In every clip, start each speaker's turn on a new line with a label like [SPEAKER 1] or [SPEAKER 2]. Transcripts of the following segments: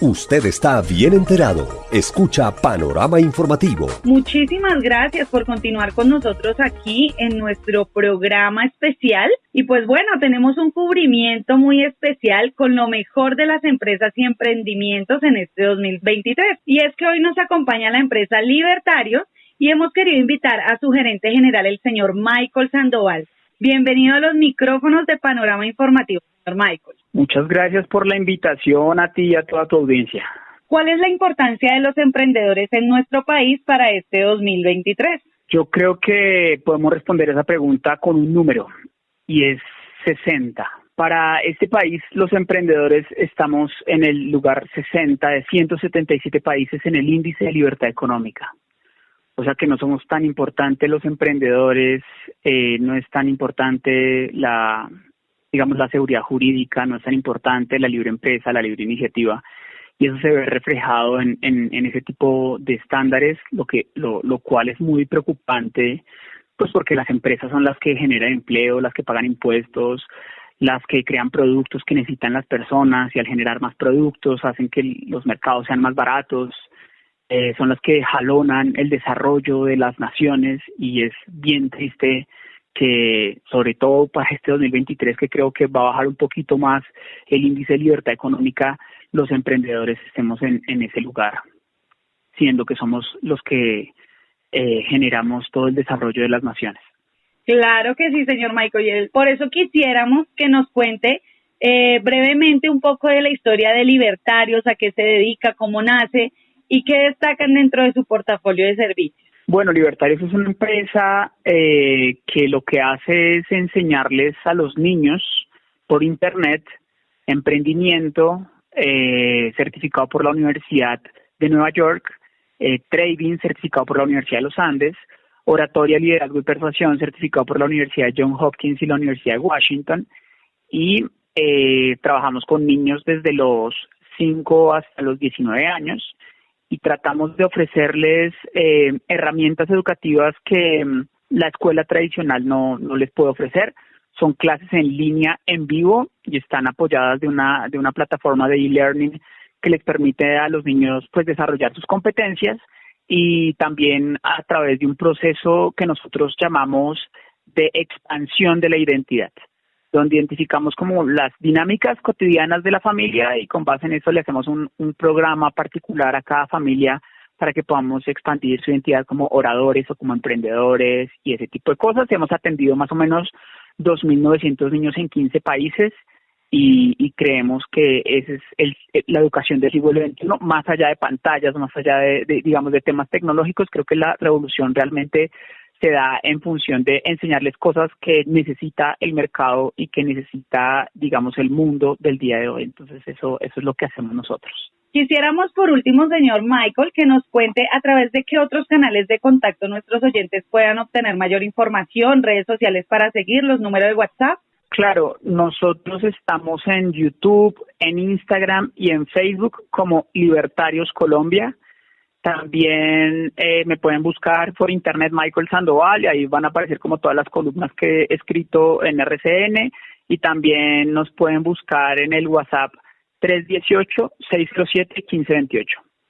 [SPEAKER 1] Usted está bien enterado. Escucha Panorama Informativo.
[SPEAKER 2] Muchísimas gracias por continuar con nosotros aquí en nuestro programa especial. Y pues bueno, tenemos un cubrimiento muy especial con lo mejor de las empresas y emprendimientos en este 2023. Y es que hoy nos acompaña la empresa Libertario y hemos querido invitar a su gerente general, el señor Michael Sandoval. Bienvenido a los micrófonos de Panorama Informativo, señor Michael.
[SPEAKER 3] Muchas gracias por la invitación a ti y a toda tu audiencia.
[SPEAKER 2] ¿Cuál es la importancia de los emprendedores en nuestro país para este 2023?
[SPEAKER 3] Yo creo que podemos responder esa pregunta con un número y es 60. Para este país, los emprendedores estamos en el lugar 60 de 177 países en el índice de libertad económica. O sea que no somos tan importantes los emprendedores, eh, no es tan importante la, digamos, la seguridad jurídica, no es tan importante la libre empresa, la libre iniciativa, y eso se ve reflejado en, en, ese tipo de estándares, lo, que, lo, lo cual es muy preocupante, pues porque las empresas son las que generan empleo, las que pagan impuestos, las que crean productos que necesitan las personas y al generar más productos hacen que los mercados sean más baratos, eh, son las que jalonan el desarrollo de las naciones y es bien triste que sobre todo para este 2023 que creo que va a bajar un poquito más el índice de libertad económica, los emprendedores estemos en, ese lugar, siendo que somos los que eh, generamos todo el desarrollo de las naciones.
[SPEAKER 2] Claro que sí, señor Michael. Por eso quisiéramos que nos cuente eh, brevemente un poco de la historia de Libertarios, a qué se dedica, cómo nace y qué destacan dentro de su portafolio de servicios.
[SPEAKER 3] Bueno, Libertarios es una empresa eh, que lo que hace es enseñarles a los niños por Internet emprendimiento eh, certificado por la Universidad de Nueva York, eh, trading certificado por la Universidad de los Andes, oratoria, liderazgo y persuasión certificado por la Universidad de John Hopkins y la Universidad de Washington. Y trabajamos con niños desde los 5 hasta los 19 años y tratamos de ofrecerles eh, herramientas educativas que mm, la escuela tradicional no, no les puede ofrecer. Son clases en línea, en vivo, y están apoyadas de una, de una plataforma de e-learning que les permite a los niños pues desarrollar sus competencias y también a través de un proceso que nosotros llamamos de expansión de la identidad donde identificamos como las dinámicas cotidianas de la familia y con base en eso le hacemos un, programa particular a cada familia para que podamos expandir su identidad como oradores o como emprendedores y ese tipo de cosas. Hemos atendido más o menos 2.900 niños en 15 países y, creemos que esa es el, la educación del siglo XXI, más allá de pantallas, más allá de, digamos, de temas tecnológicos, creo que la revolución realmente se da en función de enseñarles cosas que necesita el mercado y que necesita, digamos, el mundo del día de hoy. Entonces, eso, eso es lo que hacemos nosotros.
[SPEAKER 2] Quisiéramos, por último, señor Michael, que nos cuente a través de qué otros canales de contacto nuestros oyentes puedan obtener mayor información, redes sociales para seguir, los números de WhatsApp.
[SPEAKER 3] Claro, nosotros estamos en YouTube, en Instagram y en Facebook como Libertarios Colombia. También eh, me pueden buscar por internet Michael Sandoval y ahí van a aparecer como todas las columnas que he escrito en RCN y también nos pueden buscar en el WhatsApp 318-607-1528.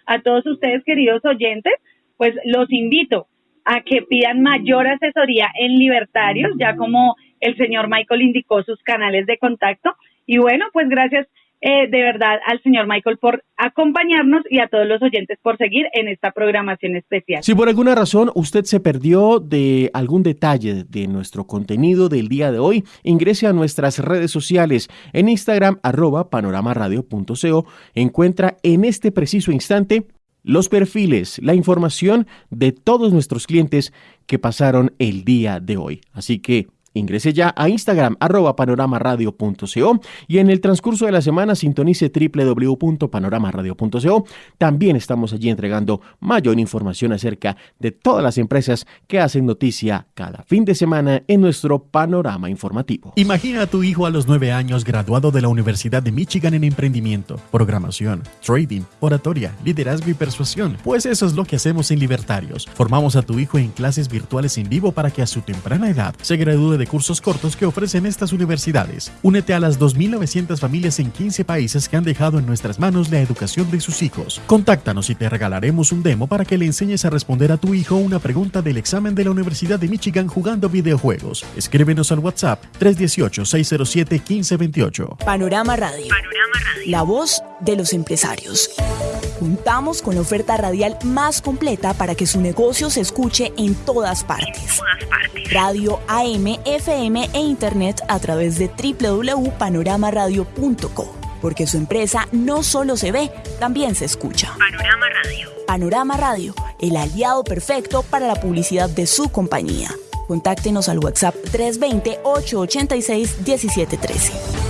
[SPEAKER 2] A todos ustedes, queridos oyentes, pues los invito a que pidan mayor asesoría en Libertarios, ya como el señor Michael indicó sus canales de contacto. Y bueno, pues gracias eh, de verdad al señor Michael por acompañarnos y a todos los oyentes por seguir en esta programación especial.
[SPEAKER 4] Si por alguna razón usted se perdió de algún detalle de nuestro contenido del día de hoy, ingrese a nuestras redes sociales en Instagram arroba panoramaradio.co. Encuentra en este preciso instante los perfiles, la información de todos nuestros clientes que pasaron el día de hoy. Así que Ingrese ya a Instagram arroba panoramaradio.co y en el transcurso de la semana sintonice www.panoramaradio.co. También estamos allí entregando mayor información acerca de todas las empresas que hacen noticia cada fin de semana en nuestro panorama informativo.
[SPEAKER 5] Imagina a tu hijo a los nueve años graduado de la Universidad de Michigan en emprendimiento, programación, trading, oratoria, liderazgo y persuasión. Pues eso es lo que hacemos en Libertarios. Formamos a tu hijo en clases virtuales en vivo para que a su temprana edad se gradúe de cursos cortos que ofrecen estas universidades. Únete a las 2.900 familias en 15 países que han dejado en nuestras manos la educación de sus hijos. Contáctanos y te regalaremos un demo para que le enseñes a responder a tu hijo una pregunta del examen de la Universidad de Michigan jugando videojuegos. Escríbenos al WhatsApp 318-607-1528.
[SPEAKER 6] Panorama Radio. Panorama Radio. La voz de los empresarios. Contamos con la oferta radial más completa para que su negocio se escuche en todas partes. Radio AM, FM e Internet a través de www.panoramaradio.co. Porque su empresa no solo se ve, también se escucha. Panorama Radio. Panorama Radio, el aliado perfecto para la publicidad de su compañía. Contáctenos al WhatsApp 320-886-1713.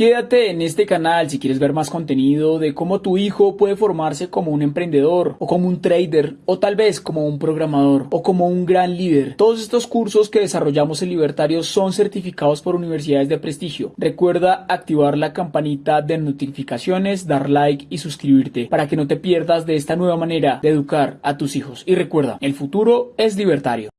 [SPEAKER 7] Quédate en este canal si quieres ver más contenido de cómo tu hijo puede formarse como un emprendedor o como un trader o tal vez como un programador o como un gran líder. Todos estos cursos que desarrollamos en Libertario son certificados por universidades de prestigio. Recuerda activar la campanita de notificaciones, dar like y suscribirte para que no te pierdas de esta nueva manera de educar a tus hijos. Y recuerda, el futuro es libertario.